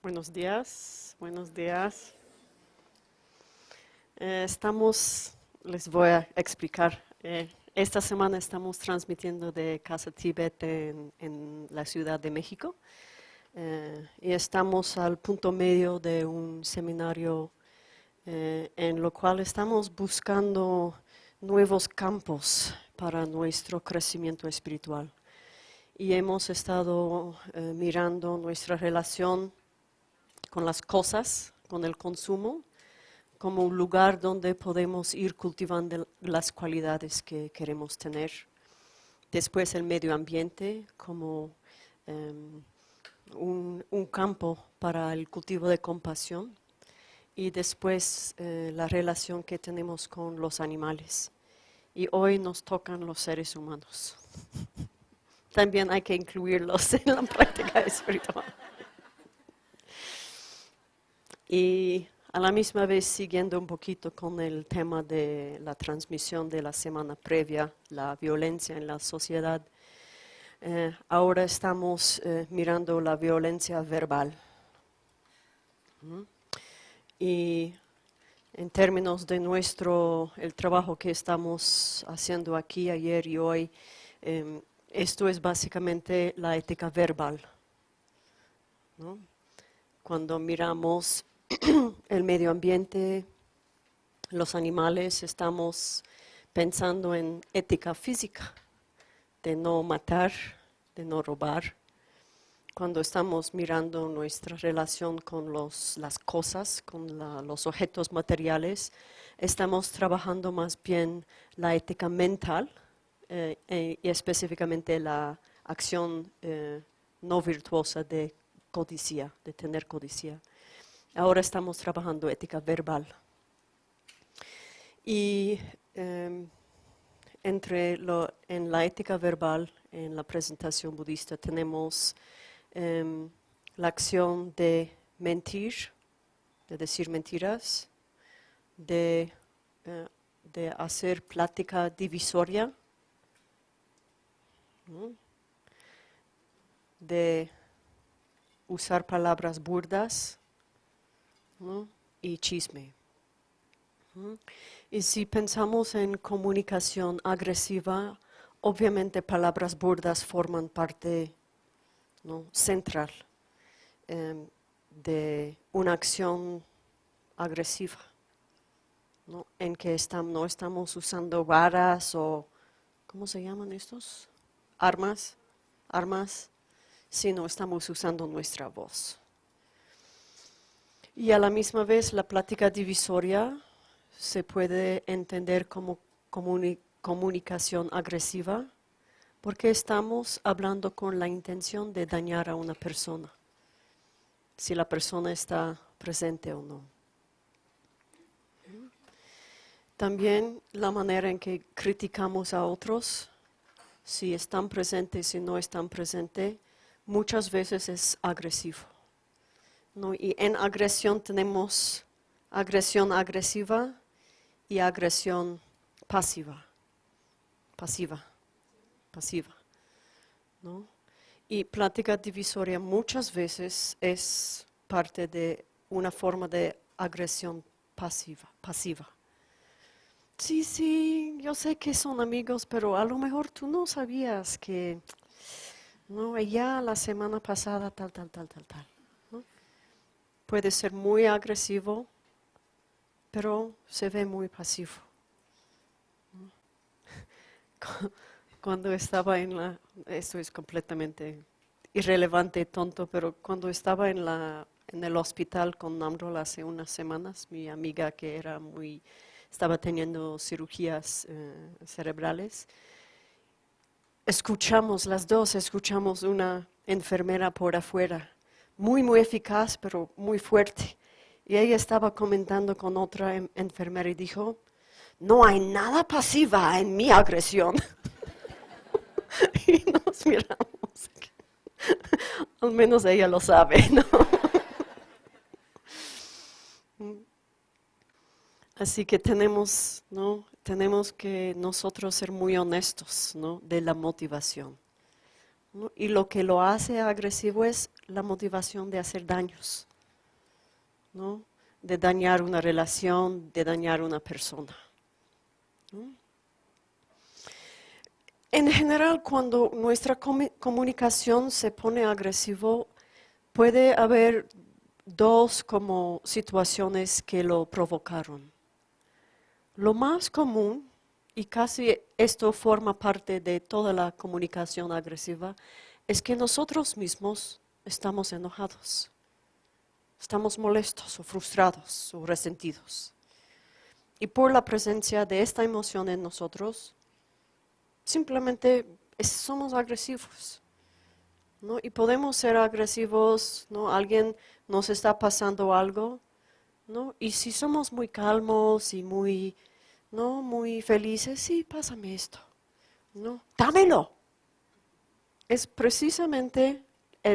Buenos días, buenos días. Eh, estamos, les voy a explicar. Eh, esta semana estamos transmitiendo de Casa Tibet en, la Ciudad de México eh, y estamos al punto medio de un seminario en lo cual estamos buscando nuevos campos para nuestro crecimiento espiritual. Y hemos estado mirando nuestra relación con las cosas, con el consumo, como un lugar donde podemos ir cultivando las cualidades que queremos tener. Después el medio ambiente como em, un, campo para el cultivo de compasión. Y después eh, la relación que tenemos con los animales. Y hoy nos tocan los seres humanos. También hay que incluirlos en la práctica espiritual. Y a la misma vez, siguiendo un poquito con el tema de la transmisión de la semana previa, la violencia en la sociedad, eh, ahora estamos eh, mirando la violencia verbal. Y en términos de nuestro, el trabajo que estamos haciendo aquí ayer y hoy, em, esto es básicamente la ética verbal. Cuando miramos el medio ambiente, los animales, estamos pensando en ética física, de no matar, de no robar. Cuando estamos mirando nuestra relación con las cosas, con los objetos materiales, estamos trabajando más bien la ética mental eh, eh, y específicamente la acción eh, no virtuosa de codicia, de tener codicia. Ahora estamos trabajando ética verbal. Y em, entre lo, en la ética verbal, en la presentación budista, tenemos em, la acción de mentir, de decir mentiras, de, eh, de hacer plática divisoria, de usar palabras burdas, y chisme. Y si pensamos en comunicación agresiva, obviamente palabras burdas forman parte central em, de una acción agresiva, en que no estamos usando varas o, ¿cómo se llaman estos? Armas, armas, sino estamos usando nuestra voz. Y a la misma vez la plática divisoria se puede entender como comunicación agresiva porque estamos hablando con la intención de dañar a una persona, si la persona está presente o no. También la manera en que criticamos a otros, si están presentes, si no están presentes, muchas veces es agresivo. Y en agresión tenemos agresión agresiva y agresión pasiva, pasiva, pasiva. Y plática divisoria muchas veces es parte de una forma de agresión pasiva, pasiva. Sí, sí, yo sé que son amigos, pero a lo mejor tú no sabías que, no, ya la semana pasada tal, tal, tal, tal, tal puede ser muy agresivo, pero se ve muy pasivo. Cuando estaba en la, esto es completamente irrelevante tonto, pero cuando estaba en, la, en el hospital con Namrol hace unas semanas, mi amiga que era muy, estaba teniendo cirugías eh, cerebrales, escuchamos las dos, escuchamos una enfermera por afuera muy, muy eficaz, pero muy fuerte. Y ella estaba comentando con otra enfermera y dijo, no hay nada pasiva en mi agresión. y nos miramos. Al menos ella lo sabe, ¿no? Así que tenemos, ¿no? tenemos que nosotros ser muy honestos ¿no? de la motivación. Y lo que lo hace agresivo es la motivación de hacer daños. ¿no? de dañar una relación, de dañar una persona. En general, cuando nuestra comunicación se pone agresivo, puede haber dos como situaciones que lo provocaron. Lo más común, y casi esto forma parte de toda la comunicación agresiva, es que nosotros mismos estamos enojados, estamos molestos o frustrados o resentidos. Y por la presencia de esta emoción en nosotros, simplemente somos agresivos. ¿no? Y podemos ser agresivos, ¿no? Alguien nos está pasando algo, ¿no? Y si somos muy calmos y muy, ¿no? Muy felices, sí, pásame esto, ¿no? Dámelo. Es precisamente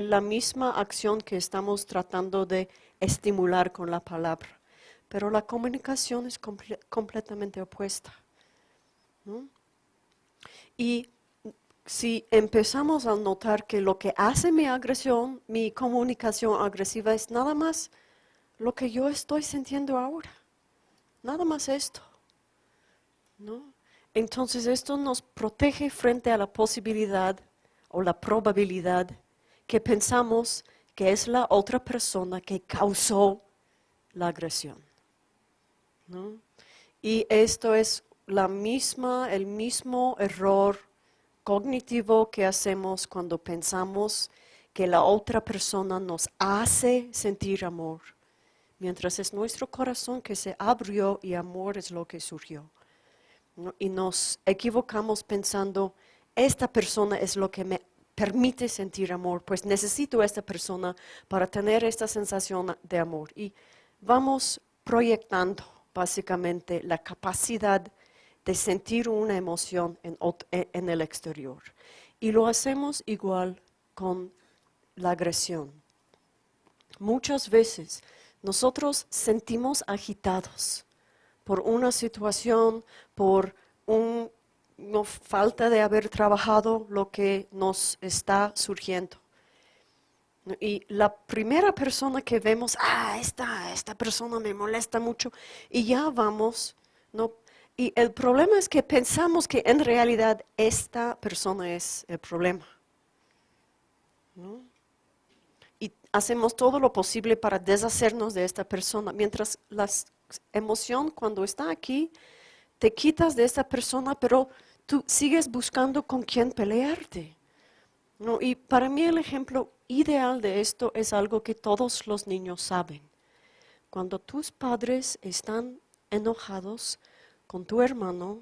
la misma acción que estamos tratando de estimular con la palabra, pero la comunicación es completamente opuesta. Y si empezamos a notar que lo que hace mi agresión, mi comunicación agresiva es nada más lo que yo estoy sintiendo ahora, nada más esto. Entonces esto nos protege frente a la posibilidad o la probabilidad que pensamos que es la otra persona que causó la agresión. ¿no? Y esto es la misma, el mismo error cognitivo que hacemos cuando pensamos que la otra persona nos hace sentir amor, mientras es nuestro corazón que se abrió y amor es lo que surgió. Y nos equivocamos pensando, esta persona es lo que me permite sentir amor, pues necesito a esta persona para tener esta sensación de amor. Y vamos proyectando básicamente la capacidad de sentir una emoción e, en, el exterior. Y lo hacemos igual con la agresión. Muchas veces nosotros sentimos agitados por una situación, por una falta de haber trabajado lo que nos está surgiendo. Y la primera persona que vemos, ah, esta, esta persona me molesta mucho, y ya vamos ¿no? Y el problema es que pensamos que en realidad esta persona es el problema. Y hacemos todo lo posible para deshacernos de esta persona. Mientras la emoción cuando está aquí, te quitas de esta persona, pero tú sigues buscando con quién pelearte. Y para mí el ejemplo ideal de esto es algo que todos los niños saben. Cuando tus padres están enojados, con tu hermano,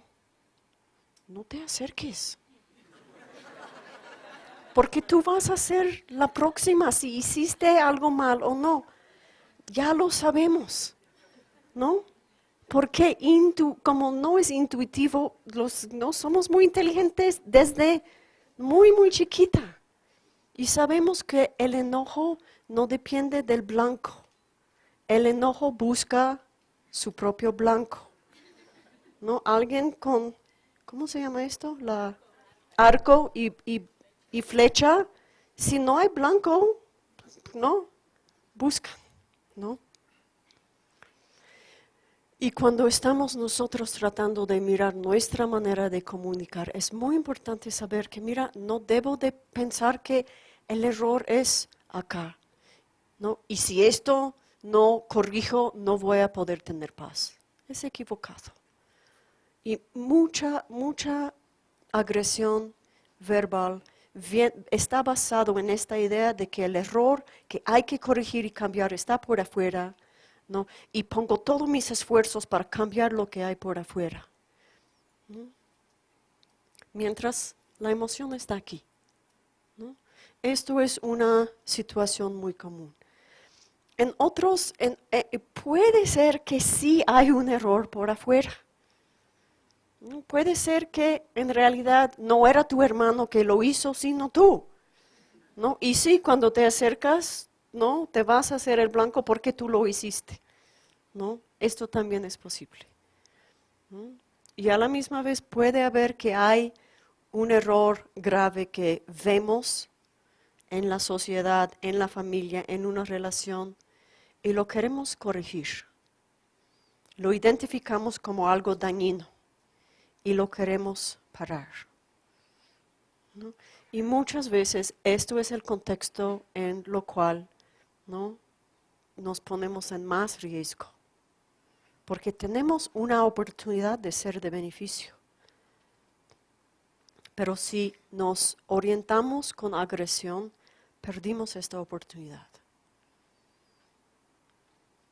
no te acerques. Porque tú vas a ser la próxima si hiciste algo mal o no. Ya lo sabemos, ¿no? Porque como no es intuitivo, no somos muy inteligentes desde muy, muy chiquita. Y sabemos que el enojo no depende del blanco. El enojo busca su propio blanco. ¿no? Alguien con, ¿cómo se llama esto? La arco y, y, flecha. Si no hay blanco, no, buscan, ¿no? Y cuando estamos nosotros tratando de mirar nuestra manera de comunicar, es muy importante saber que, mira, no debo de pensar que el error es acá, ¿no? Y si esto no corrijo, no voy a poder tener paz. Es equivocado. Y mucha, mucha agresión verbal está basado en esta idea de que el error que hay que corregir y cambiar está por afuera, ¿no? Y pongo todos mis esfuerzos para cambiar lo que hay por afuera. Mientras la emoción está aquí. Esto es una situación muy común. En otros, eh, puede ser que sí hay un error por afuera. Puede ser que en realidad no era tu hermano que lo hizo, sino tú. ¿no? Y sí, cuando te acercas, no, te vas a hacer el blanco porque tú lo hiciste. ¿no? Esto también es posible. Y a la misma vez puede haber que hay un error grave que vemos en la sociedad, en la familia, en una relación, y lo queremos corregir. Lo identificamos como algo dañino y lo queremos parar. Y muchas veces esto es el contexto en lo cual ¿no? nos ponemos en más riesgo, porque tenemos una oportunidad de ser de beneficio. Pero si nos orientamos con agresión, perdimos esta oportunidad.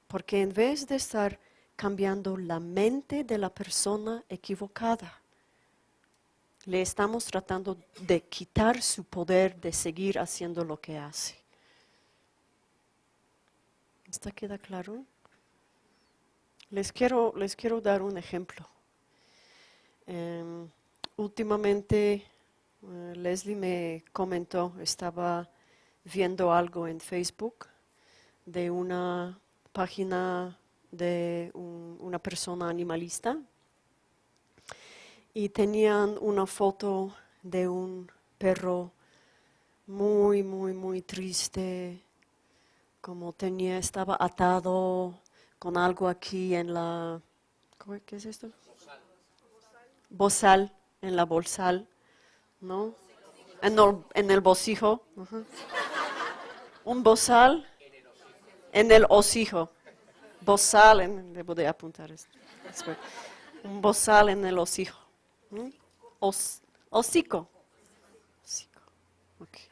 Porque en vez de estar cambiando la mente de la persona equivocada, le estamos tratando de quitar su poder de seguir haciendo lo que hace. ¿Está queda claro? Les quiero, les quiero dar un ejemplo. Em, últimamente eh, Leslie me comentó, estaba viendo algo en Facebook de una página de una persona animalista y tenían una foto de un perro muy, muy, muy triste, como tenía, estaba atado con algo aquí en la, ¿qué es esto? Bozal, en la bolsal, ¿no? En el, en el bocijo. Un bozal en el hocijo. Bozal, en, debo de apuntar esto. Un bozal en el hocijo. ¿Mm? Os, hocico. Hocico. Okay.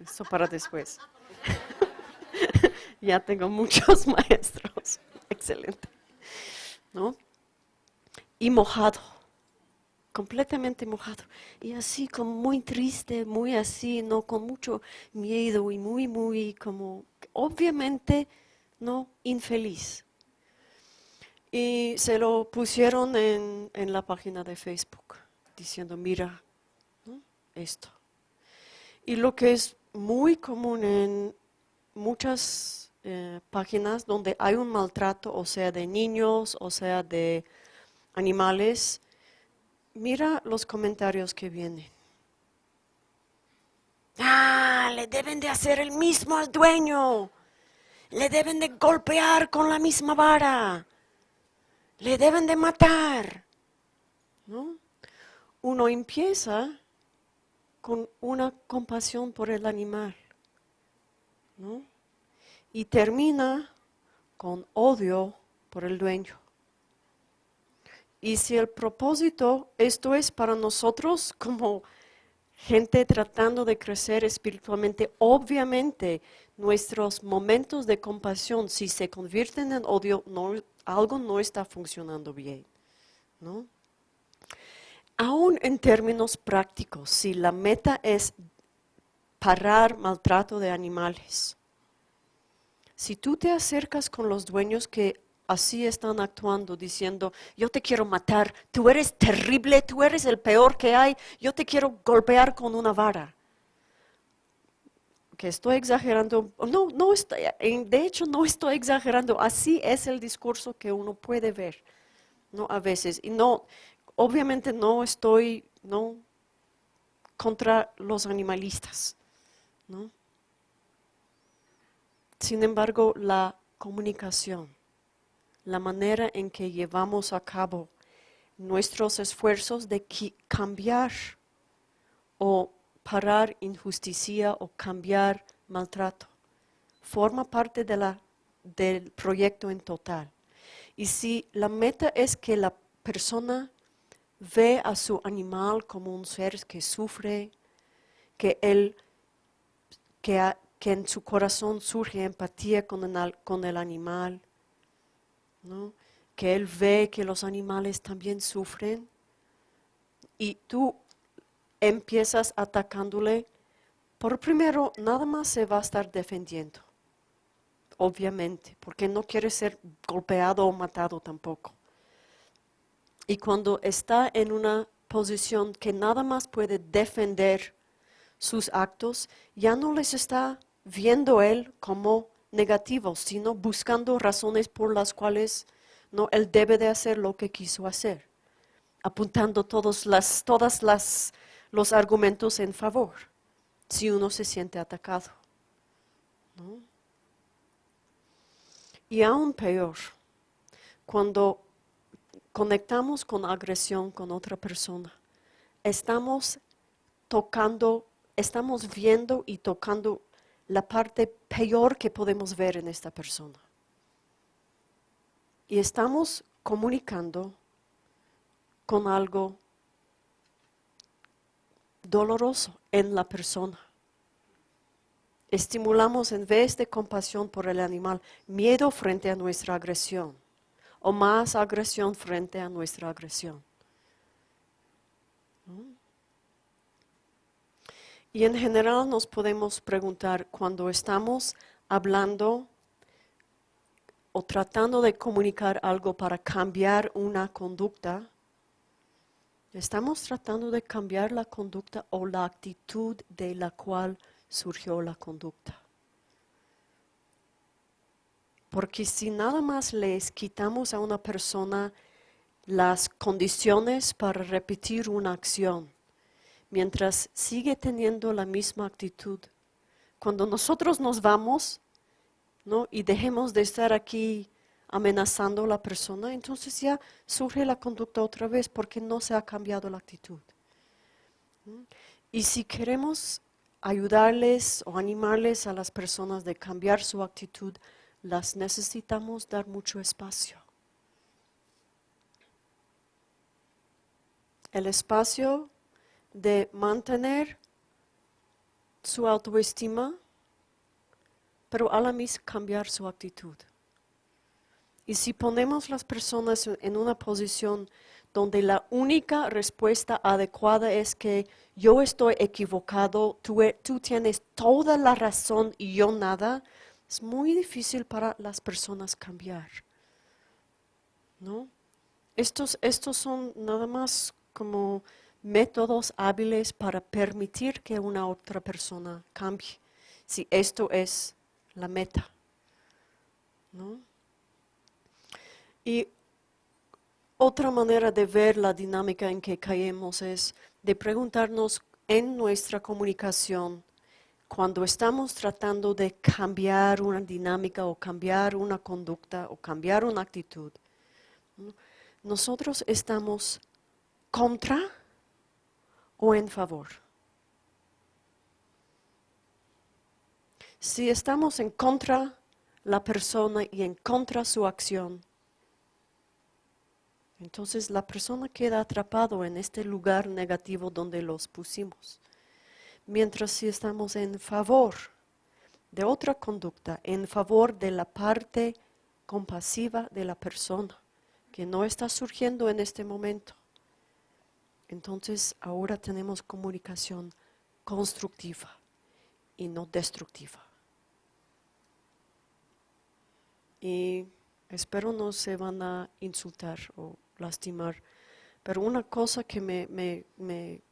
Eso para después. ya tengo muchos maestros. Excelente. ¿No? Y mojado. Completamente mojado. Y así como muy triste, muy así, ¿no? Con mucho miedo y muy, muy como, obviamente, ¿no? Infeliz. Y se lo pusieron en, la página de Facebook, diciendo, mira, esto. Y lo que es muy común en muchas eh, páginas donde hay un maltrato, o sea, de niños, o sea, de animales, mira los comentarios que vienen. Ah, le deben de hacer el mismo al dueño. Le deben de golpear con la misma vara le deben de matar. ¿No? Uno empieza con una compasión por el animal ¿no? y termina con odio por el dueño. Y si el propósito, esto es para nosotros como gente tratando de crecer espiritualmente, obviamente nuestros momentos de compasión, si se convierten en odio, algo no está funcionando bien. ¿no? Aún en términos prácticos, si la meta es parar maltrato de animales, si tú te acercas con los dueños que así están actuando, diciendo, yo te quiero matar, tú eres terrible, tú eres el peor que hay, yo te quiero golpear con una vara que estoy exagerando, no, no estoy, de hecho no estoy exagerando, así es el discurso que uno puede ver, ¿no? A veces, y no, obviamente no estoy, ¿no? Contra los animalistas, ¿no? Sin embargo, la comunicación, la manera en que llevamos a cabo nuestros esfuerzos de cambiar o parar injusticia o cambiar maltrato. Forma parte de la, del proyecto en total. Y si la meta es que la persona ve a su animal como un ser que sufre, que, él, que, en su corazón surge empatía con el, con el animal, que él ve que los animales también sufren, y tú empiezas atacándole, por primero nada más se va a estar defendiendo, obviamente, porque no quiere ser golpeado o matado tampoco. Y cuando está en una posición que nada más puede defender sus actos, ya no les está viendo él como negativos, sino buscando razones por las cuales no él debe de hacer lo que quiso hacer, apuntando todas las, todas las los argumentos en favor si uno se siente atacado. Y aún peor, cuando conectamos con agresión con otra persona, estamos tocando, estamos viendo y tocando la parte peor que podemos ver en esta persona. Y estamos comunicando con algo doloroso en la persona. Estimulamos en vez de compasión por el animal, miedo frente a nuestra agresión o más agresión frente a nuestra agresión. Y en general nos podemos preguntar cuando estamos hablando o tratando de comunicar algo para cambiar una conducta, estamos tratando de cambiar la conducta o la actitud de la cual surgió la conducta. Porque si nada más les quitamos a una persona las condiciones para repetir una acción, mientras sigue teniendo la misma actitud, cuando nosotros nos vamos ¿no? y dejemos de estar aquí amenazando a la persona, entonces ya surge la conducta otra vez porque no se ha cambiado la actitud. Y si queremos ayudarles o animarles a las personas de cambiar su actitud, las necesitamos dar mucho espacio. El espacio de mantener su autoestima, pero a la vez cambiar su actitud. Y si ponemos las personas en una posición donde la única respuesta adecuada es que yo estoy equivocado, tú, e, tú tienes toda la razón y yo nada, es muy difícil para las personas cambiar. ¿No? Estos, estos son nada más como métodos hábiles para permitir que una otra persona cambie, si esto es la meta. ¿no? Y otra manera de ver la dinámica en que caemos es de preguntarnos en nuestra comunicación, cuando estamos tratando de cambiar una dinámica o cambiar una conducta o cambiar una actitud, nosotros estamos contra o en favor. Si estamos en contra la persona y en contra su acción, entonces la persona queda atrapado en este lugar negativo donde los pusimos. Mientras si estamos en favor de otra conducta, en favor de la parte compasiva de la persona que no está surgiendo en este momento, entonces ahora tenemos comunicación constructiva y no destructiva. Y espero no se van a insultar o lastimar, pero una cosa que me, me, me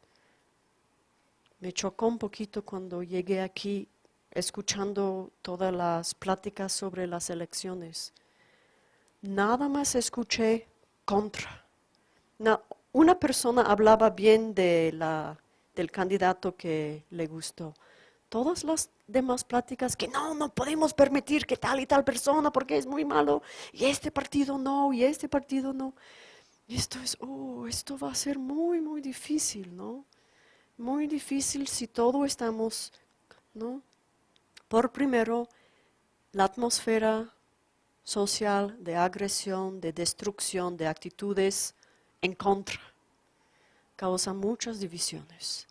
me chocó un poquito cuando llegué aquí escuchando todas las pláticas sobre las elecciones. Nada más escuché contra. una persona hablaba bien de la, del candidato que le gustó. Todas las demás pláticas que no, no podemos permitir que tal y tal persona porque es muy malo y este partido no y este partido no. Y esto es, oh, esto va a ser muy, muy difícil, ¿no? Muy difícil si todo estamos, ¿no? Por primero, la atmósfera social de agresión, de destrucción, de actitudes en contra, causa muchas divisiones,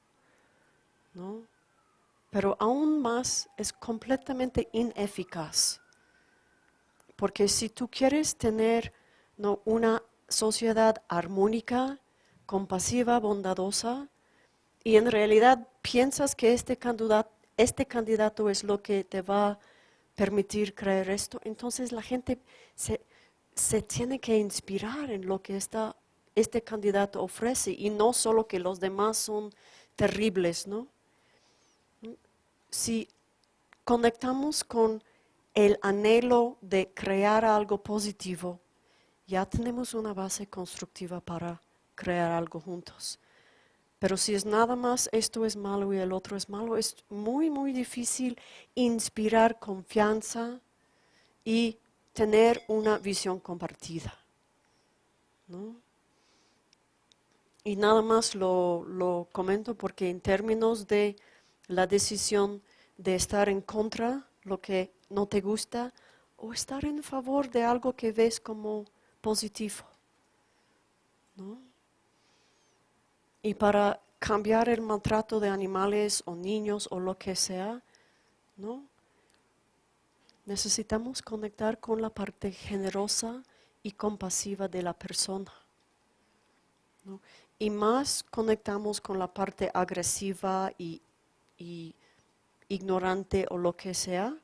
¿no? Pero aún más es completamente ineficaz, porque si tú quieres tener ¿no? una sociedad armónica, compasiva, bondadosa, y en realidad piensas que este candidato, este candidato es lo que te va a permitir creer esto, entonces la gente se, tiene que inspirar en lo que este candidato ofrece y no solo que los demás son terribles, ¿no? Si conectamos con el anhelo de crear algo positivo, ya tenemos una base constructiva para crear algo juntos. Pero si es nada más esto es malo y el otro es malo, es muy, muy difícil inspirar confianza y tener una visión compartida. ¿no? Y nada más lo, lo comento porque en términos de la decisión de estar en contra, lo que no te gusta, o estar en favor de algo que ves como positivo. ¿no? Y para cambiar el maltrato de animales o niños o lo que sea, ¿no? Necesitamos conectar con la parte generosa y compasiva de la persona. Y más conectamos con la parte agresiva y, ignorante o lo que sea,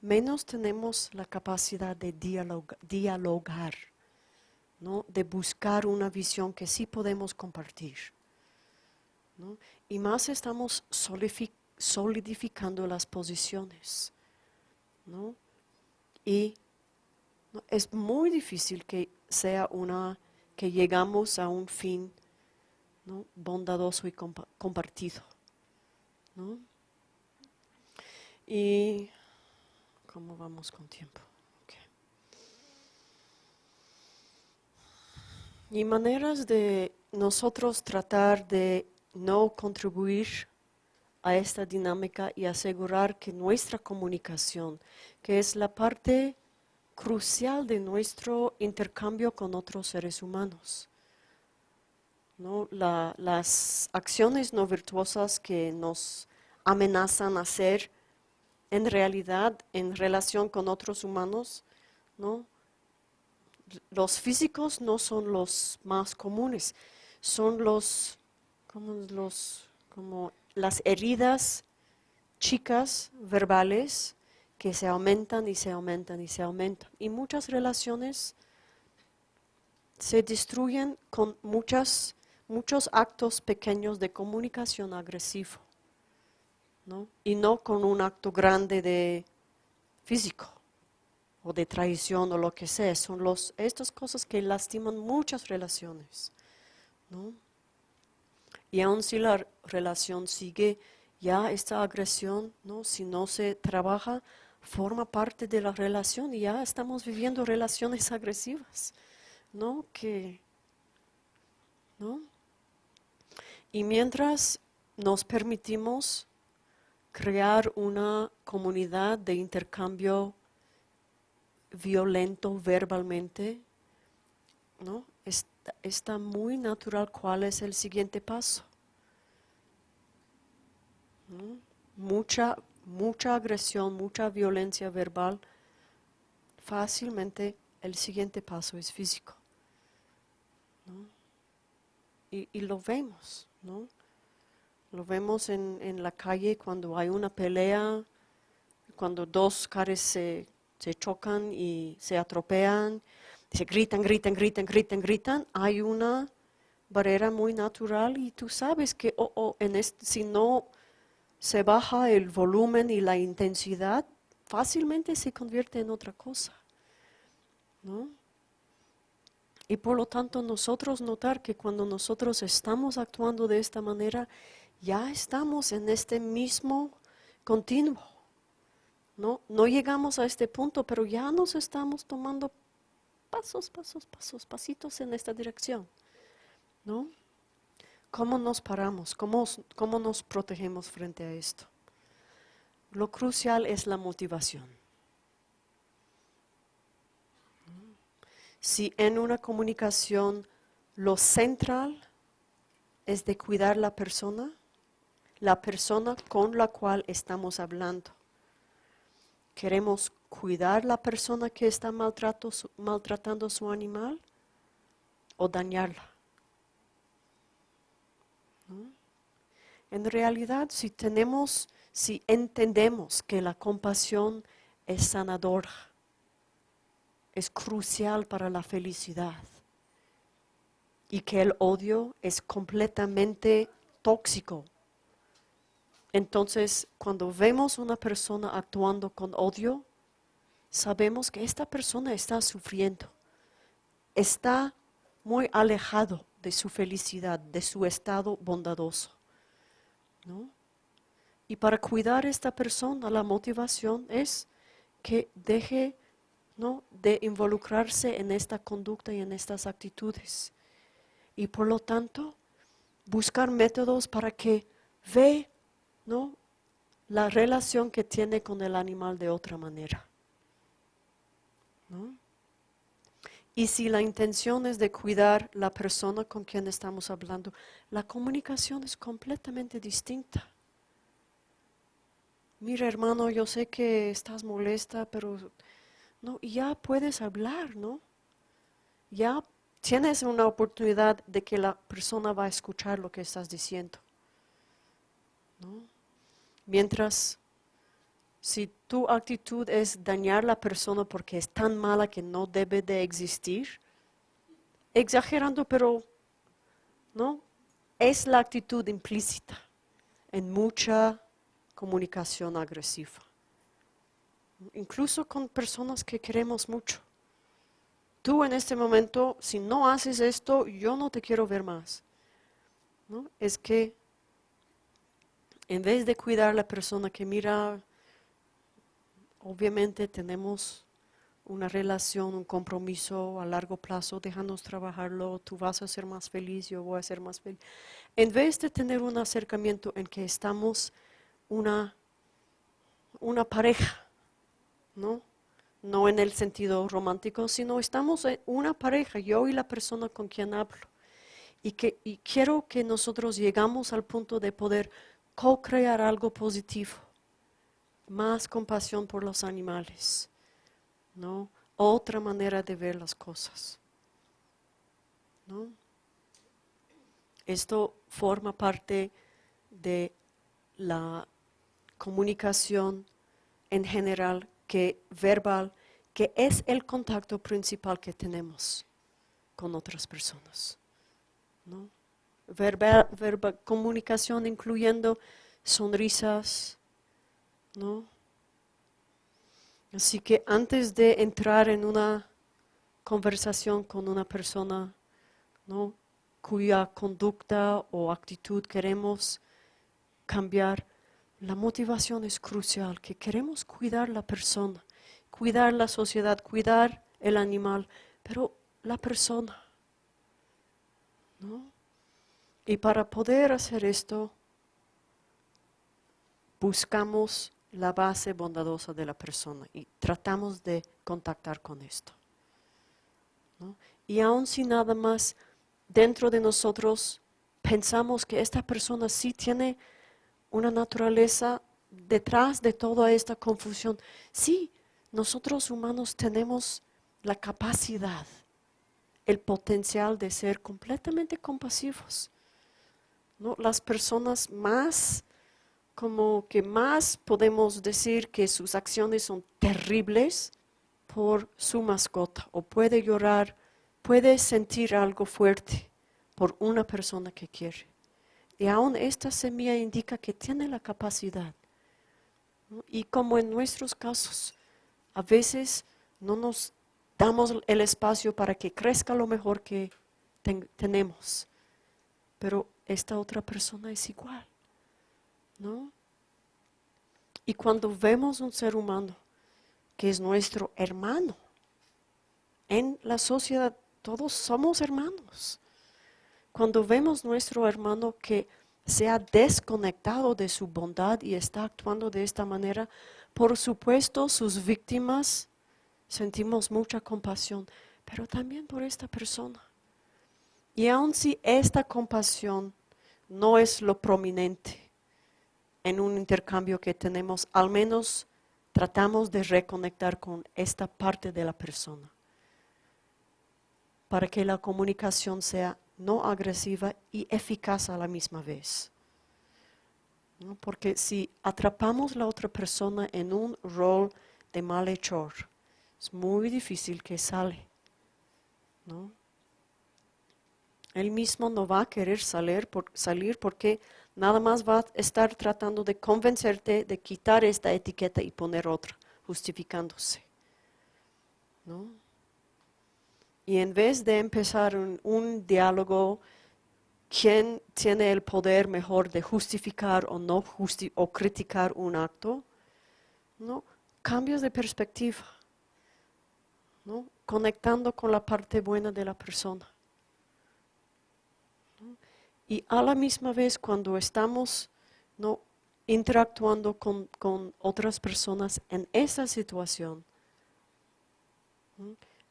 menos tenemos la capacidad de dialogar, ¿no? de buscar una visión que sí podemos compartir. Y más estamos solidificando las posiciones. Y es muy difícil que sea una, que llegamos a un fin bondadoso y compartido. Y ¿cómo vamos con tiempo? Y maneras de nosotros tratar de no contribuir a esta dinámica y asegurar que nuestra comunicación, que es la parte crucial de nuestro intercambio con otros seres humanos, ¿no? las acciones no virtuosas que nos amenazan hacer en realidad en relación con otros humanos, ¿no? Los físicos no son los más comunes, son los, como los, como las heridas chicas verbales que se aumentan y se aumentan y se aumentan. Y muchas relaciones se destruyen con muchas, muchos actos pequeños de comunicación agresivo, ¿no? y no con un acto grande de físico o de traición o lo que sea. Son los, estas cosas que lastiman muchas relaciones. ¿no? Y aun si la relación sigue, ya esta agresión, ¿no? si no se trabaja, forma parte de la relación y ya estamos viviendo relaciones agresivas, ¿no? Que, ¿no? Y mientras nos permitimos crear una comunidad de intercambio violento verbalmente, ¿no? está, muy natural cuál es el siguiente paso. Mucha, mucha agresión, mucha violencia verbal, fácilmente el siguiente paso es físico. Y, lo vemos, ¿no? Lo vemos en, en, la calle cuando hay una pelea, cuando dos caras se, se chocan y se atropean se gritan, gritan, gritan, gritan, gritan, hay una barrera muy natural y tú sabes que oh, oh, en si no se baja el volumen y la intensidad, fácilmente se convierte en otra cosa. Y por lo tanto nosotros notar que cuando nosotros estamos actuando de esta manera, ya estamos en este mismo continuo. ¿No? no llegamos a este punto, pero ya nos estamos tomando pasos, pasos, pasos, pasitos en esta dirección. ¿No? ¿Cómo nos paramos? ¿Cómo, ¿Cómo nos protegemos frente a esto? Lo crucial es la motivación. Si en una comunicación lo central es de cuidar la persona, la persona con la cual estamos hablando, queremos cuidar la persona que está maltratando su animal o dañarla. En realidad, si tenemos, si entendemos que la compasión es sanadora, es crucial para la felicidad y que el odio es completamente tóxico. Entonces, cuando vemos una persona actuando con odio, sabemos que esta persona está sufriendo, está muy alejado de su felicidad, de su estado bondadoso. Y para cuidar a esta persona, la motivación es que deje ¿no? de involucrarse en esta conducta y en estas actitudes. Y por lo tanto, buscar métodos para que ve ¿no? la relación que tiene con el animal de otra manera. Y si la intención es de cuidar la persona con quien estamos hablando, la comunicación es completamente distinta. Mira, hermano, yo sé que estás molesta, pero no, ya puedes hablar, ¿no? Ya tienes una oportunidad de que la persona va a escuchar lo que estás diciendo. ¿no? Mientras, si tu actitud es dañar a la persona porque es tan mala que no debe de existir, exagerando, pero no, es la actitud implícita en mucha comunicación agresiva. Incluso con personas que queremos mucho. Tú en este momento, si no haces esto, yo no te quiero ver más. ¿No? Es que en vez de cuidar a la persona que mira, obviamente tenemos una relación, un compromiso a largo plazo, déjanos trabajarlo, tú vas a ser más feliz, yo voy a ser más feliz. En vez de tener un acercamiento en que estamos una, una pareja, ¿no? No en el sentido romántico, sino estamos una pareja, yo y la persona con quien hablo. Y, que, y quiero que nosotros llegamos al punto de poder co-crear algo positivo, más compasión por los animales, ¿no? Otra manera de ver las cosas, ¿no? Esto forma parte de la comunicación en general que verbal, que es el contacto principal que tenemos con otras personas. ¿no? Verbal, comunicación incluyendo sonrisas, ¿no? Así que antes de entrar en una conversación con una persona, ¿no? cuya conducta o actitud queremos cambiar, la motivación es crucial, que queremos cuidar la persona, cuidar la sociedad, cuidar el animal, pero la persona, ¿no? Y para poder hacer esto, buscamos la base bondadosa de la persona y tratamos de contactar con esto. Y aun si nada más dentro de nosotros pensamos que esta persona sí tiene una naturaleza detrás de toda esta confusión, sí, nosotros humanos tenemos la capacidad, el potencial de ser completamente compasivos las personas más, como que más podemos decir que sus acciones son terribles por su mascota o puede llorar, puede sentir algo fuerte por una persona que quiere. Y aún esta semilla indica que tiene la capacidad. Y como en nuestros casos, a veces no nos damos el espacio para que crezca lo mejor que tenemos. Pero esta otra persona es igual, ¿no? Y cuando vemos un ser humano que es nuestro hermano, en la sociedad todos somos hermanos. Cuando vemos nuestro hermano que se ha desconectado de su bondad y está actuando de esta manera, por supuesto sus víctimas sentimos mucha compasión, pero también por esta persona. Y aun si esta compasión no es lo prominente en un intercambio que tenemos, al menos tratamos de reconectar con esta parte de la persona para que la comunicación sea no agresiva y eficaz a la misma vez. Porque si atrapamos a la otra persona en un rol de malhechor, es muy difícil que sale. Él mismo no va a querer salir, porque nada más va a estar tratando de convencerte de quitar esta etiqueta y poner otra, justificándose. Y en vez de empezar un, diálogo, ¿quién tiene el poder mejor de justificar o no o criticar un acto? ¿no? Cambios de perspectiva. ¿no? conectando con la parte buena de la persona. Y a la misma vez cuando estamos interactuando con, otras personas en esa situación,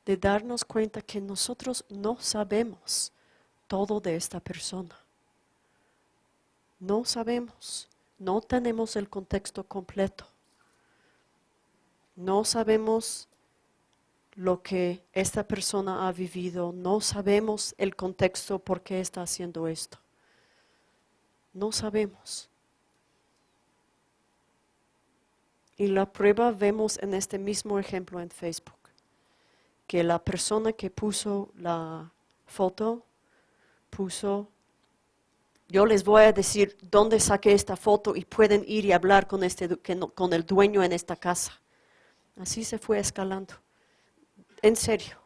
de darnos cuenta que nosotros no sabemos todo de esta persona. No sabemos, no tenemos el contexto completo. No sabemos lo que esta persona ha vivido, no sabemos el contexto por qué está haciendo esto. No sabemos. Y la prueba vemos en este mismo ejemplo en Facebook, que la persona que puso la foto puso, yo les voy a decir dónde saqué esta foto y pueden ir y hablar con, este, con el dueño en esta casa. Así se fue escalando. En serio.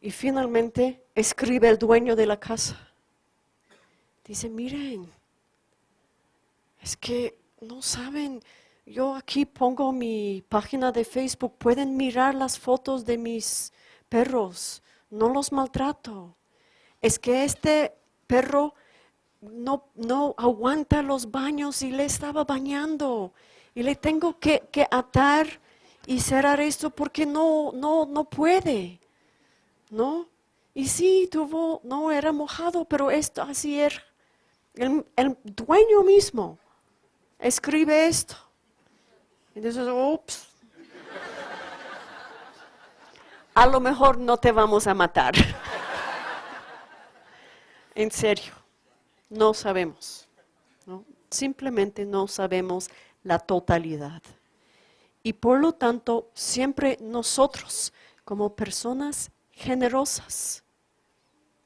Y finalmente escribe el dueño de la casa. Dice, miren, es que no saben, yo aquí pongo mi página de Facebook, pueden mirar las fotos de mis perros, no los maltrato. Es que este perro no, no aguanta los baños y le estaba bañando y le tengo que, atar y cerrar esto porque no, no, no puede, ¿no? Y sí, tuvo, no era mojado, pero esto así era. El, dueño mismo escribe esto. Dices, ups, a lo mejor no te vamos a matar. en serio, no sabemos. Simplemente no sabemos la totalidad. Y por lo tanto, siempre nosotros, como personas generosas,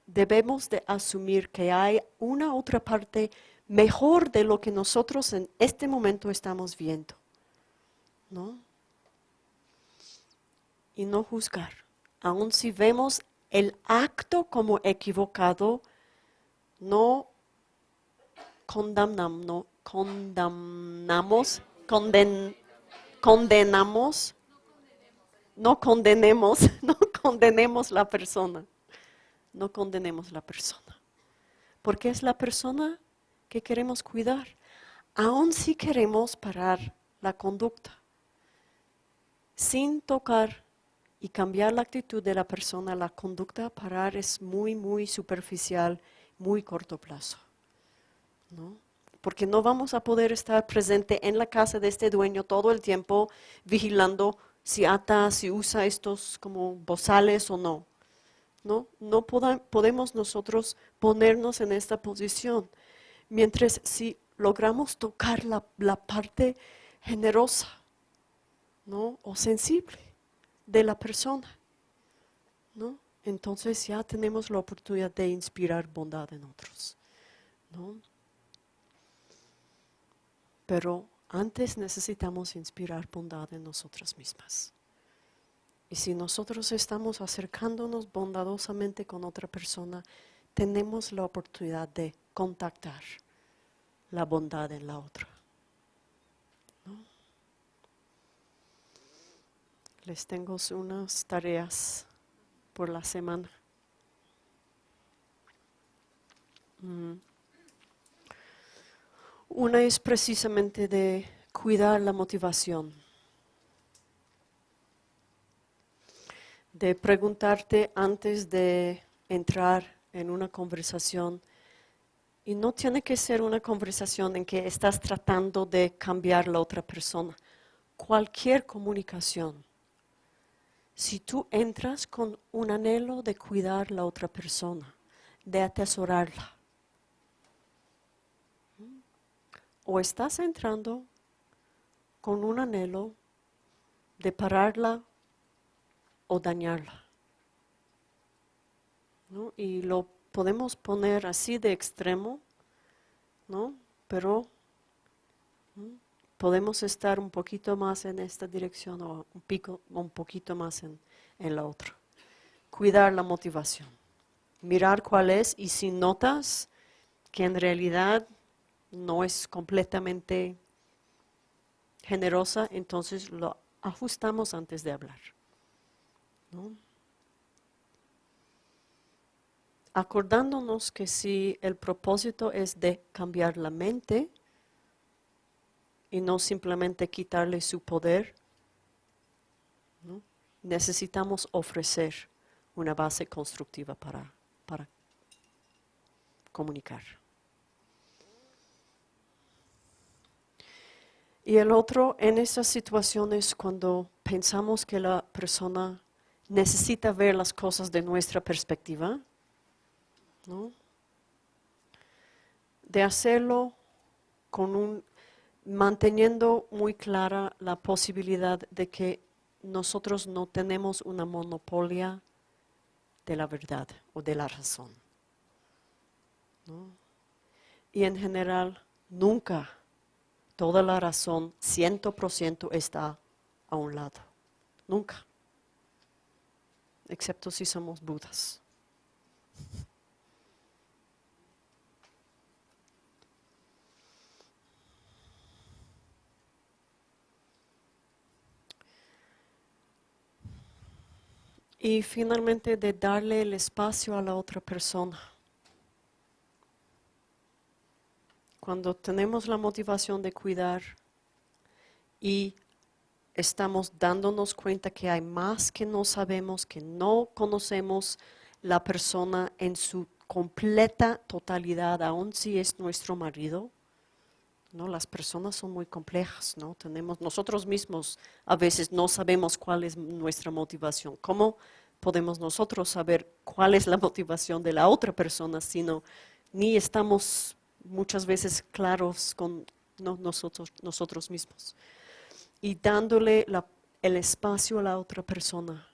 debemos de asumir que hay una otra parte mejor de lo que nosotros en este momento estamos viendo. ¿No? Y no juzgar. Aun si vemos el acto como equivocado, no condenamos, no, condenamos, condenamos, no condenemos, no condenemos la persona, no condenemos la persona, porque es la persona que queremos cuidar, aun si queremos parar la conducta, sin tocar y cambiar la actitud de la persona, la conducta parar es muy, muy superficial, muy corto plazo. ¿no? porque no vamos a poder estar presente en la casa de este dueño todo el tiempo vigilando si ata, si usa estos como bozales o no. No, no podemos nosotros ponernos en esta posición. Mientras si logramos tocar la, la parte generosa ¿no? o sensible de la persona, ¿no? entonces ya tenemos la oportunidad de inspirar bondad en otros. ¿no? Pero antes necesitamos inspirar bondad en nosotras mismas. Y si nosotros estamos acercándonos bondadosamente con otra persona, tenemos la oportunidad de contactar la bondad en la otra. Les tengo unas tareas por la semana. Mm. Una es precisamente de cuidar la motivación, de preguntarte antes de entrar en una conversación, y no tiene que ser una conversación en que estás tratando de cambiar la otra persona, cualquier comunicación. Si tú entras con un anhelo de cuidar la otra persona, de atesorarla, o estás entrando con un anhelo de pararla o dañarla. Y lo podemos poner así de extremo, ¿no? pero podemos estar un poquito más en esta dirección o un, pico, un poquito más en, en la otra. Cuidar la motivación, mirar cuál es y si notas que en realidad no es completamente generosa, entonces lo ajustamos antes de hablar. ¿No? Acordándonos que si el propósito es de cambiar la mente y no simplemente quitarle su poder, necesitamos ofrecer una base constructiva para, para comunicar. Y el otro, en esas situaciones cuando pensamos que la persona necesita ver las cosas de nuestra perspectiva, de hacerlo con un, manteniendo muy clara la posibilidad de que nosotros no tenemos una monopolia de la verdad o de la razón. Y en general, nunca toda la razón, ciento por ciento, está a un lado. Nunca. Excepto si somos budas. Y finalmente de darle el espacio a la otra persona. Cuando tenemos la motivación de cuidar y estamos dándonos cuenta que hay más que no sabemos, que no conocemos la persona en su completa totalidad, aun si es nuestro marido, ¿no? Las personas son muy complejas, ¿no? Tenemos, nosotros mismos a veces no sabemos cuál es nuestra motivación. ¿Cómo podemos nosotros saber cuál es la motivación de la otra persona, sino ni estamos muchas veces claros con nosotros, nosotros mismos? Y dándole el espacio a la otra persona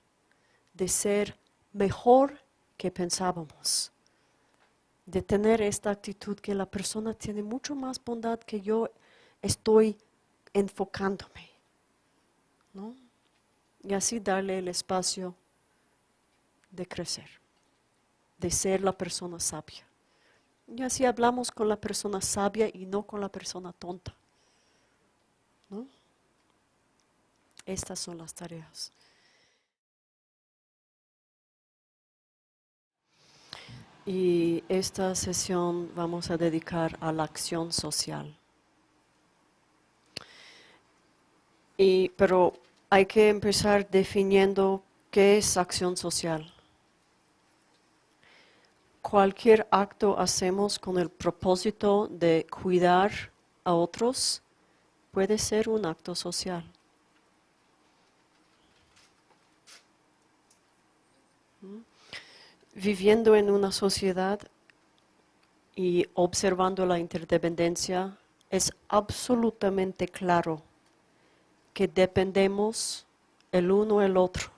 de ser mejor que pensábamos de tener esta actitud que la persona tiene mucho más bondad que yo estoy enfocándome. ¿no? Y así darle el espacio de crecer, de ser la persona sabia. Y así hablamos con la persona sabia y no con la persona tonta. ¿no? Estas son las tareas. Y esta sesión vamos a dedicar a la acción social. Y, pero hay que empezar definiendo qué es acción social. Cualquier acto hacemos con el propósito de cuidar a otros puede ser un acto social. Viviendo en una sociedad y observando la interdependencia, es absolutamente claro que dependemos el uno el otro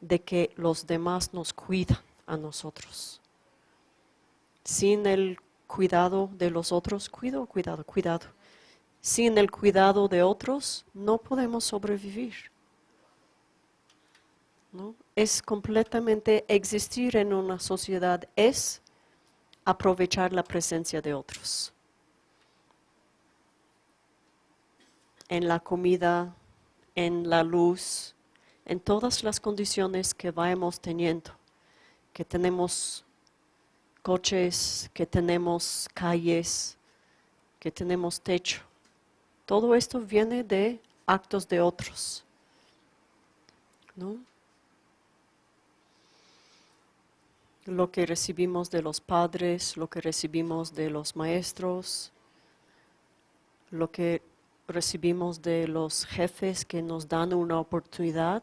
de que los demás nos cuidan a nosotros. Sin el cuidado de los otros, cuido, cuidado, cuidado. Sin el cuidado de otros, no podemos sobrevivir. Es completamente existir en una sociedad, es aprovechar la presencia de otros. En la comida, en la luz, en todas las condiciones que vayamos teniendo, que tenemos coches, que tenemos calles, que tenemos techo. Todo esto viene de actos de otros. ¿no? Lo que recibimos de los padres, lo que recibimos de los maestros, lo que recibimos de los jefes que nos dan una oportunidad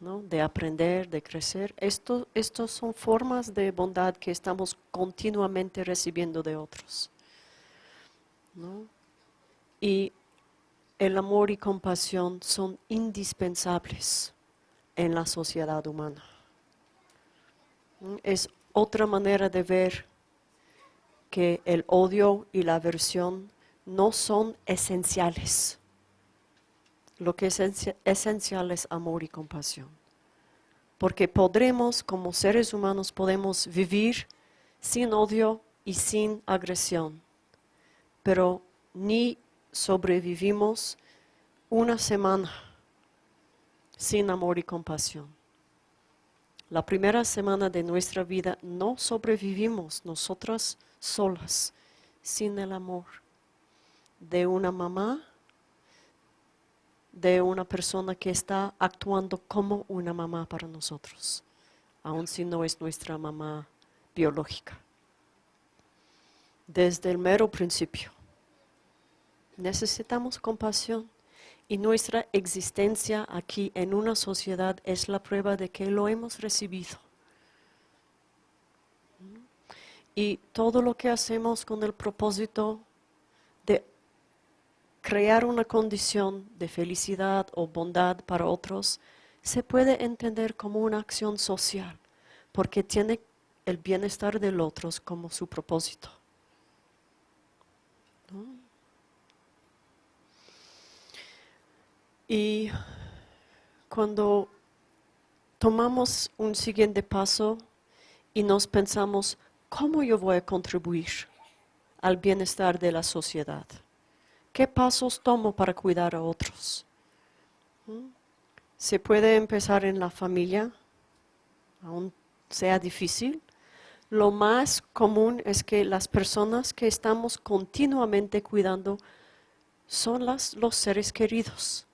de aprender, de crecer. Esto, estos son formas de bondad que estamos continuamente recibiendo de otros. Y el amor y compasión son indispensables en la sociedad humana. Es otra manera de ver que el odio y la aversión no son esenciales. Lo que es esencial es amor y compasión. Porque podremos, como seres humanos, podemos vivir sin odio y sin agresión. Pero ni sobrevivimos una semana sin amor y compasión. La primera semana de nuestra vida no sobrevivimos nosotras solas, sin el amor de una mamá, de una persona que está actuando como una mamá para nosotros, aun si no es nuestra mamá biológica. Desde el mero principio. Necesitamos compasión y nuestra existencia aquí en una sociedad es la prueba de que lo hemos recibido. Y todo lo que hacemos con el propósito de crear una condición de felicidad o bondad para otros, se puede entender como una acción social, porque tiene el bienestar del otro como su propósito. Y cuando tomamos un siguiente paso y nos pensamos, ¿cómo yo voy a contribuir al bienestar de la sociedad? ¿Qué pasos tomo para cuidar a otros? ¿Mm? Se puede empezar en la familia, aún sea difícil. Lo más común es que las personas que estamos continuamente cuidando son las, los seres queridos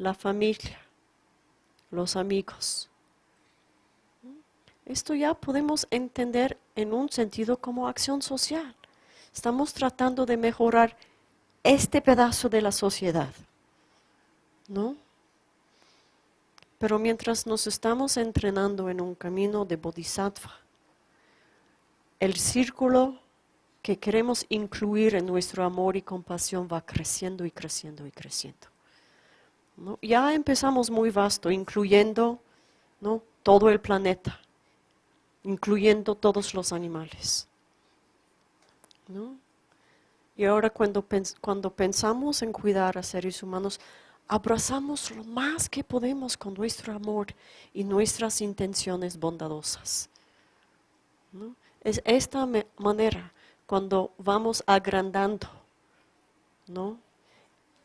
la familia, los amigos. Esto ya podemos entender en un sentido como acción social. Estamos tratando de mejorar este pedazo de la sociedad, ¿no? Pero mientras nos estamos entrenando en un camino de bodhisattva, el círculo que queremos incluir en nuestro amor y compasión va creciendo y creciendo y creciendo. Ya empezamos muy vasto, incluyendo ¿no? todo el planeta, incluyendo todos los animales. Y ahora cuando, cuando pensamos en cuidar a seres humanos, abrazamos lo más que podemos con nuestro amor y nuestras intenciones bondadosas. Es esta manera cuando vamos agrandando, ¿no?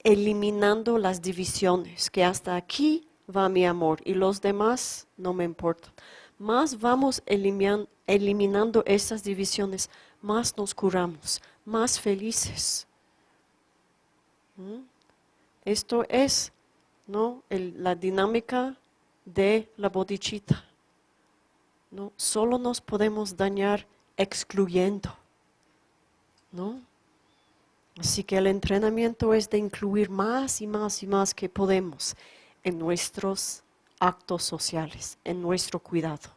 Eliminando las divisiones, que hasta aquí va mi amor y los demás no me importan. Más vamos eliminando esas divisiones, más nos curamos, más felices. ¿Mm? Esto es ¿no? la dinámica de la bodichita. ¿no? Solo nos podemos dañar excluyendo. ¿no? Así que el entrenamiento es de incluir más y más y más que podemos en nuestros actos sociales, en nuestro cuidado.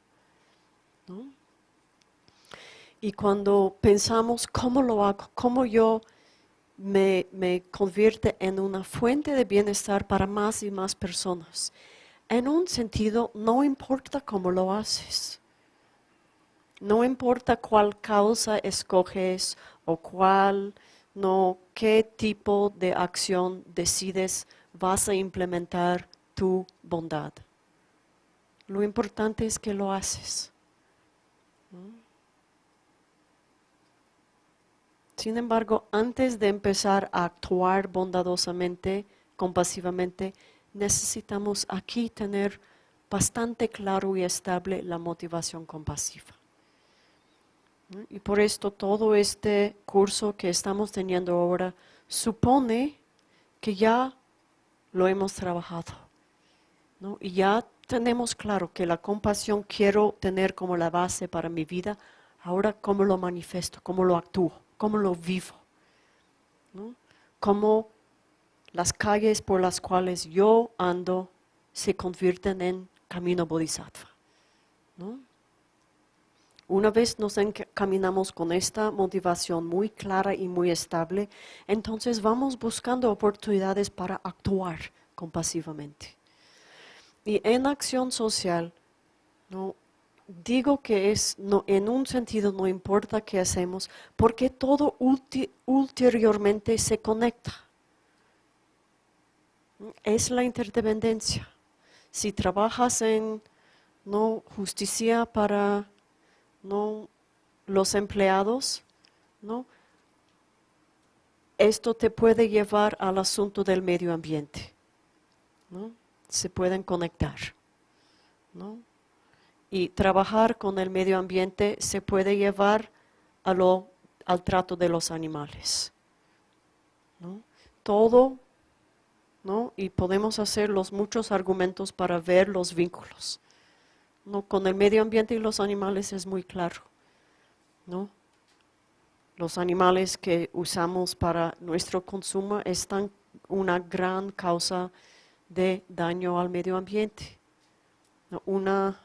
Y cuando pensamos cómo lo hago, cómo yo me, me convierte en una fuente de bienestar para más y más personas, en un sentido no importa cómo lo haces. No importa cuál causa escoges o cuál no qué tipo de acción decides vas a implementar tu bondad. Lo importante es que lo haces. Sin embargo, antes de empezar a actuar bondadosamente, compasivamente, necesitamos aquí tener bastante claro y estable la motivación compasiva. Y por esto todo este curso que estamos teniendo ahora supone que ya lo hemos trabajado. Y ya tenemos claro que la compasión quiero tener como la base para mi vida. Ahora, ¿cómo lo manifiesto? ¿Cómo lo actúo? ¿Cómo lo vivo? ¿Cómo las calles por las cuales yo ando se convierten en camino bodhisattva? ¿no? Una vez nos encaminamos con esta motivación muy clara y muy estable, entonces vamos buscando oportunidades para actuar compasivamente. Y en acción social, digo que es en un sentido no importa qué hacemos, porque todo ulteriormente se conecta. Es la interdependencia. Si trabajas en justicia para ¿no? los empleados, ¿no? esto te puede llevar al asunto del medio ambiente. se pueden conectar. ¿no? Y trabajar con el medio ambiente se puede llevar a lo, al trato de los animales. ¿no? Todo, ¿no? y podemos hacer los muchos argumentos para ver los vínculos. ¿No? Con el medio ambiente y los animales es muy claro. ¿no? Los animales que usamos para nuestro consumo están una gran causa de daño al medio ambiente. Una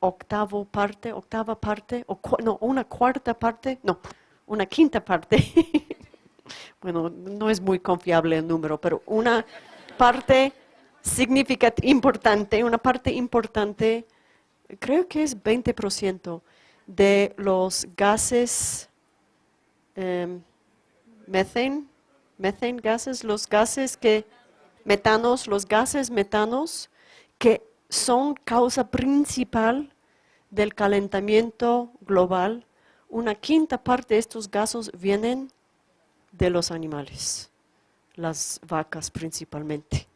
octava parte, octava parte, o no, una cuarta parte, no, una quinta parte. bueno, no es muy confiable el número, pero una parte significativa, importante, una parte importante, creo que es 20% de los gases eh, methane, methane gases, los gases que, metanos, los gases metanos que son causa principal del calentamiento global. Una quinta parte de estos gases vienen de los animales, las vacas principalmente,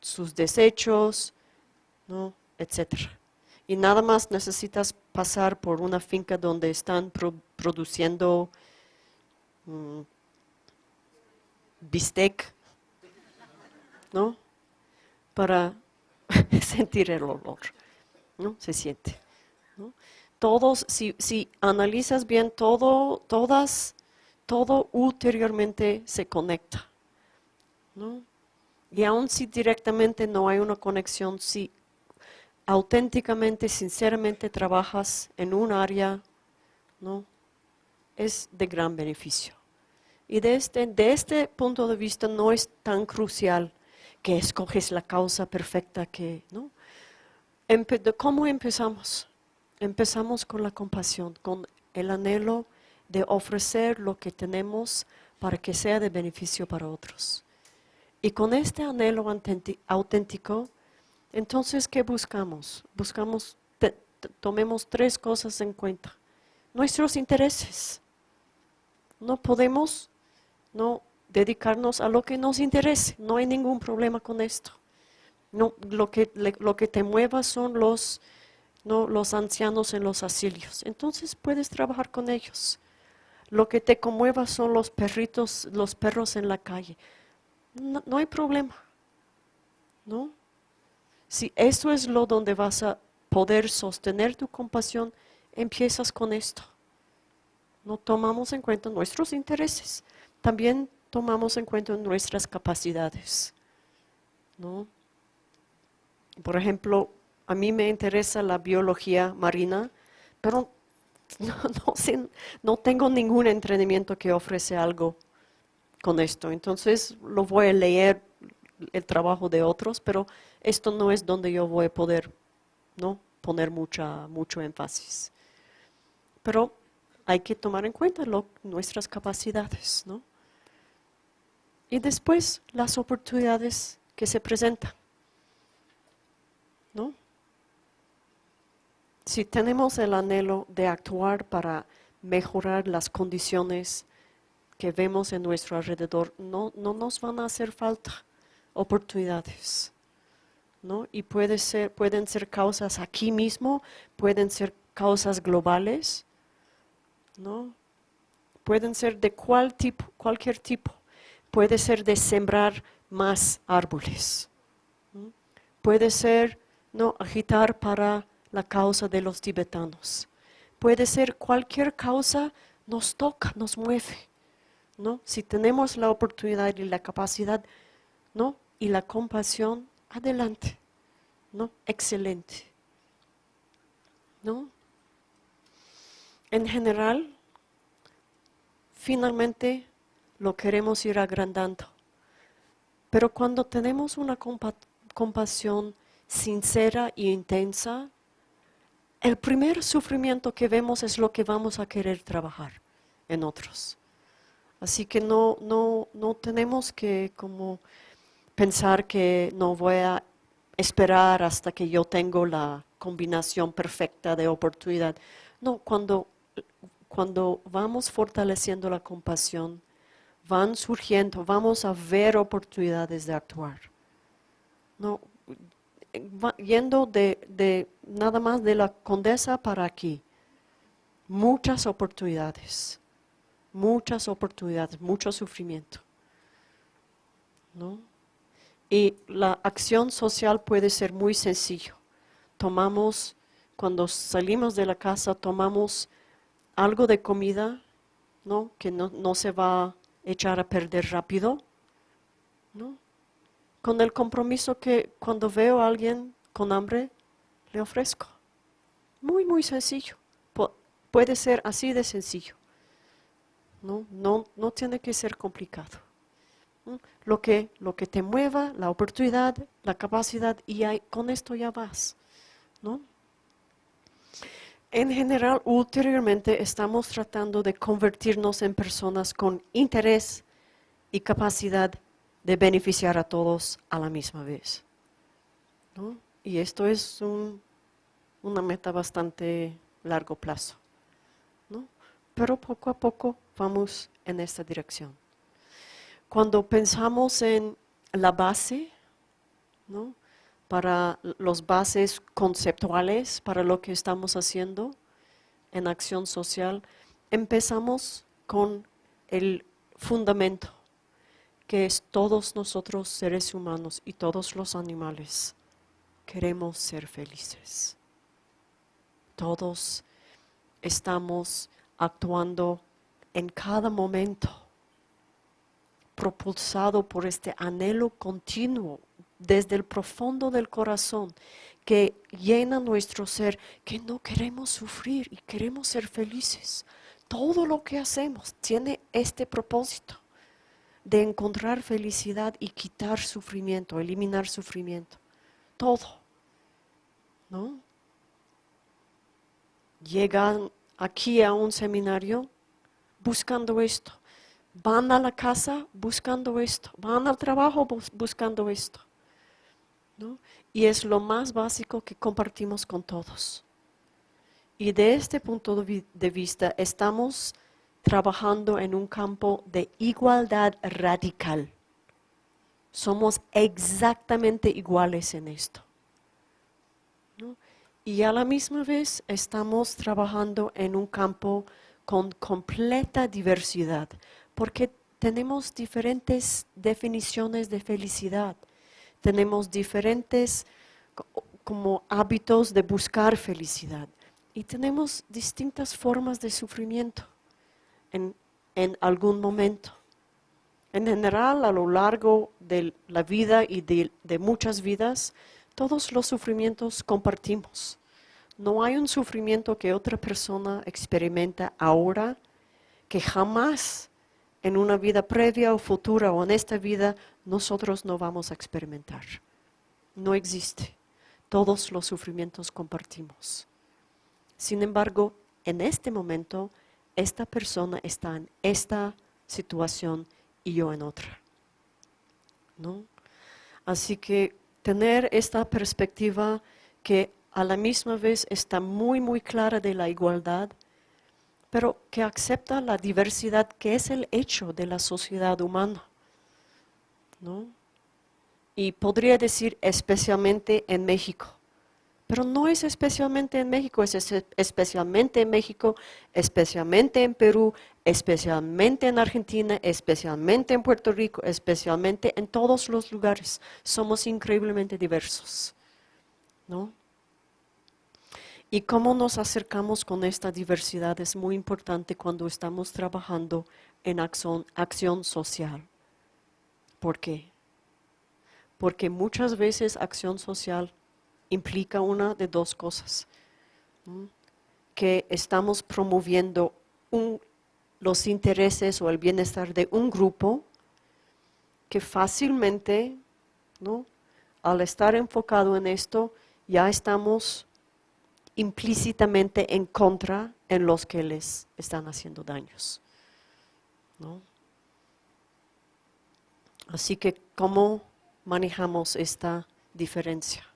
sus desechos, ¿no? etc. Y nada más necesitas pasar por una finca donde están produciendo mm, bistec, ¿no? Para sentir el olor, ¿no? Se siente. Todos, si, si, analizas bien, todo, todas, todo ulteriormente se conecta, ¿no? Y aun si directamente no hay una conexión, si auténticamente, sinceramente trabajas en un área, ¿no? Es de gran beneficio. Y de este, este punto de vista no es tan crucial que escoges la causa perfecta que, ¿no? ¿Cómo empezamos? Empezamos con la compasión, con el anhelo de ofrecer lo que tenemos para que sea de beneficio para otros. Y con este anhelo auténtico, entonces, ¿qué buscamos? Buscamos, tomemos tres cosas en cuenta. Nuestros intereses. No podemos no dedicarnos a lo que nos interese. No hay ningún problema con esto. No, lo, que, lo que te mueva son los, no, los ancianos en los asilios. Entonces puedes trabajar con ellos. Lo que te conmueva son los perritos, los perros en la calle. No, no hay problema. ¿No? Si eso es lo donde vas a poder sostener tu compasión, empiezas con esto. No tomamos en cuenta nuestros intereses también tomamos en cuenta nuestras capacidades. ¿no? Por ejemplo, a mí me interesa la biología marina, pero no, tengo ningún entrenamiento que ofrece algo con esto. Entonces lo voy a leer el trabajo de otros, pero esto no es donde yo voy a poder ¿no? poner mucha, mucho énfasis. Pero hay que tomar en cuenta nuestras capacidades, ¿no? Y después las oportunidades que se presentan, ¿no? Si tenemos el anhelo de actuar para mejorar las condiciones que vemos en nuestro alrededor, no, no nos van a hacer falta oportunidades. ¿no? Y puede ser, pueden ser causas aquí mismo, pueden ser causas globales, ¿no? Pueden ser de cual tipo, cualquier tipo. Puede ser de sembrar más árboles. Puede ser no agitar para la causa de los tibetanos. Puede ser cualquier causa nos toca, nos mueve. ¿No? Si tenemos la oportunidad y la capacidad ¿no? y la compasión, adelante. ¿no? Excelente. ¿no? En general, finalmente lo queremos ir agrandando. Pero cuando tenemos una compasión sincera e intensa, el primer sufrimiento que vemos es lo que vamos a querer trabajar en otros. Así que no, no, no tenemos que como pensar que no voy a esperar hasta que yo tengo la combinación perfecta de oportunidad. No, cuando cuando vamos fortaleciendo la compasión, van surgiendo, vamos a ver oportunidades de actuar. No, yendo de, de nada más de la condesa para aquí, muchas oportunidades, muchas oportunidades, mucho sufrimiento. ¿no? Y la acción social puede ser muy sencillo. Tomamos, cuando salimos de la casa, tomamos algo de comida, ¿no? Que no, no se va a echar a perder rápido, ¿no? Con el compromiso que cuando veo a alguien con hambre, le ofrezco. Muy, muy sencillo. puede ser así de sencillo. No, no, no tiene que ser complicado lo que, lo que te mueva, la oportunidad, la capacidad, y con esto ya vas. ¿no? En general, ulteriormente estamos tratando de convertirnos en personas con interés y capacidad de beneficiar a todos a la misma vez. ¿no? Y esto es una meta bastante largo plazo. ¿no? Pero poco a poco vamos en esta dirección. Cuando pensamos en la base, para los bases conceptuales, para lo que estamos haciendo en acción social, empezamos con el fundamento, que es todos nosotros seres humanos y todos los animales queremos ser felices. Todos estamos actuando en cada momento propulsado por este anhelo continuo desde el profundo del corazón que llena nuestro ser, que no queremos sufrir y queremos ser felices. Todo lo que hacemos tiene este propósito de encontrar felicidad y quitar sufrimiento, eliminar sufrimiento. Todo. ¿No? Llegan aquí a un seminario buscando esto van a la casa buscando esto, van al trabajo buscando esto. Y es lo más básico que compartimos con todos. Y de este punto de vista estamos trabajando en un campo de igualdad radical. Somos exactamente iguales en esto. Y a la misma vez estamos trabajando en un campo con completa diversidad, porque tenemos diferentes definiciones de felicidad, tenemos diferentes como hábitos de buscar felicidad y tenemos distintas formas de sufrimiento en, algún momento. En general, a lo largo de la vida y de, de muchas vidas, todos los sufrimientos compartimos. No hay un sufrimiento que otra persona experimenta ahora que jamás en una vida previa o futura o en esta vida nosotros no vamos a experimentar. No existe. Todos los sufrimientos compartimos. Sin embargo, en este momento, esta persona está en esta situación y yo en otra. ¿No? Así que tener esta perspectiva que a la misma vez está muy, muy clara de la igualdad, pero que acepta la diversidad que es el hecho de la sociedad humana. ¿no? Y podría decir especialmente en México. Pero no es especialmente en México, es especialmente en México, especialmente en Perú, especialmente en Argentina, especialmente en Puerto Rico, especialmente en todos los lugares. Somos increíblemente diversos. ¿no? Y cómo nos acercamos con esta diversidad es muy importante cuando estamos trabajando en acción, social. ¿Por qué? Porque muchas veces acción social implica una de dos cosas. Que estamos promoviendo los intereses o el bienestar de un grupo que fácilmente, ¿no? al estar enfocado en esto, ya estamos implícitamente en contra en los que les están haciendo daños. Así que, ¿cómo manejamos esta diferencia?